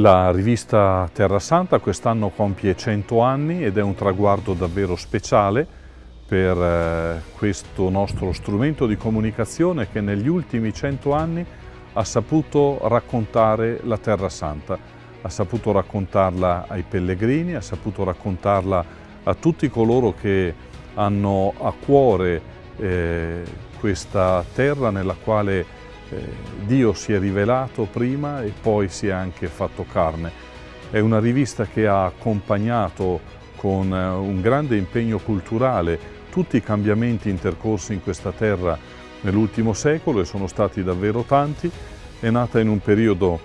La rivista Terra Santa quest'anno compie 100 anni ed è un traguardo davvero speciale per eh, questo nostro strumento di comunicazione che negli ultimi 100 anni ha saputo raccontare la Terra Santa, ha saputo raccontarla ai pellegrini, ha saputo raccontarla a tutti coloro che hanno a cuore eh, questa terra nella quale Dio si è rivelato prima e poi si è anche fatto carne. È una rivista che ha accompagnato con eh, un grande impegno culturale tutti i cambiamenti intercorsi in questa terra nell'ultimo secolo e sono stati davvero tanti. È nata in un periodo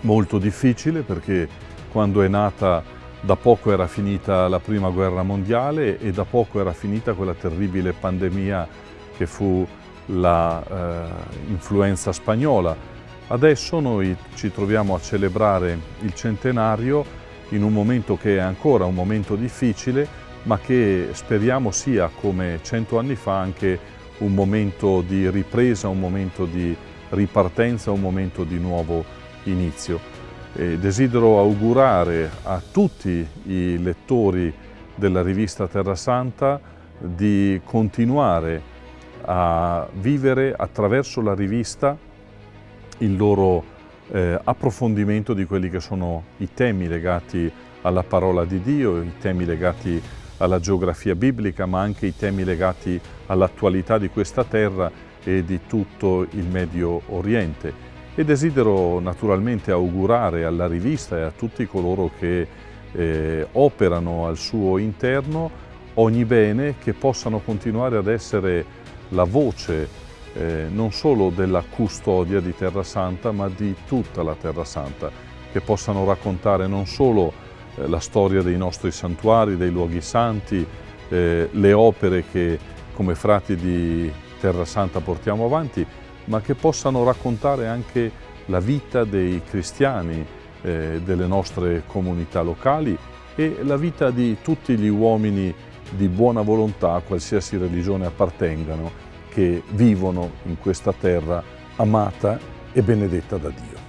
molto difficile perché quando è nata da poco era finita la prima guerra mondiale e da poco era finita quella terribile pandemia che fu l'influenza eh, spagnola. Adesso noi ci troviamo a celebrare il centenario in un momento che è ancora un momento difficile, ma che speriamo sia, come cento anni fa, anche un momento di ripresa, un momento di ripartenza, un momento di nuovo inizio. E desidero augurare a tutti i lettori della rivista Terra Santa di continuare a vivere attraverso la rivista il loro eh, approfondimento di quelli che sono i temi legati alla parola di Dio, i temi legati alla geografia biblica, ma anche i temi legati all'attualità di questa terra e di tutto il Medio Oriente. E desidero naturalmente augurare alla rivista e a tutti coloro che eh, operano al suo interno ogni bene che possano continuare ad essere la voce eh, non solo della custodia di Terra Santa, ma di tutta la Terra Santa, che possano raccontare non solo eh, la storia dei nostri santuari, dei luoghi santi, eh, le opere che come frati di Terra Santa portiamo avanti, ma che possano raccontare anche la vita dei cristiani, eh, delle nostre comunità locali e la vita di tutti gli uomini di buona volontà, a qualsiasi religione appartengano, che vivono in questa terra amata e benedetta da Dio.